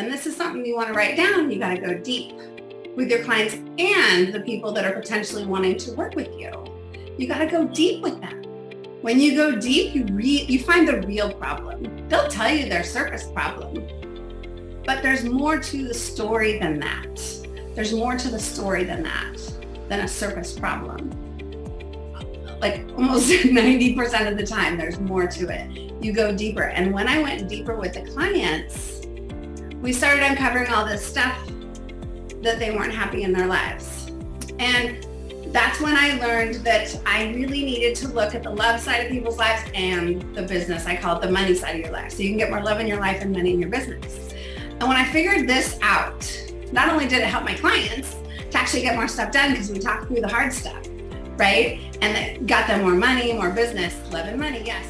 and this is something you want to write down, you got to go deep with your clients and the people that are potentially wanting to work with you. You got to go deep with them. When you go deep, you re you find the real problem. They'll tell you their surface problem, but there's more to the story than that. There's more to the story than that, than a surface problem. Like almost 90% of the time, there's more to it. You go deeper. And when I went deeper with the clients, we started uncovering all this stuff that they weren't happy in their lives. And that's when I learned that I really needed to look at the love side of people's lives and the business. I call it the money side of your life. So you can get more love in your life and money in your business. And when I figured this out, not only did it help my clients to actually get more stuff done because we talked through the hard stuff, right? And that got them more money, more business, love and money, yes.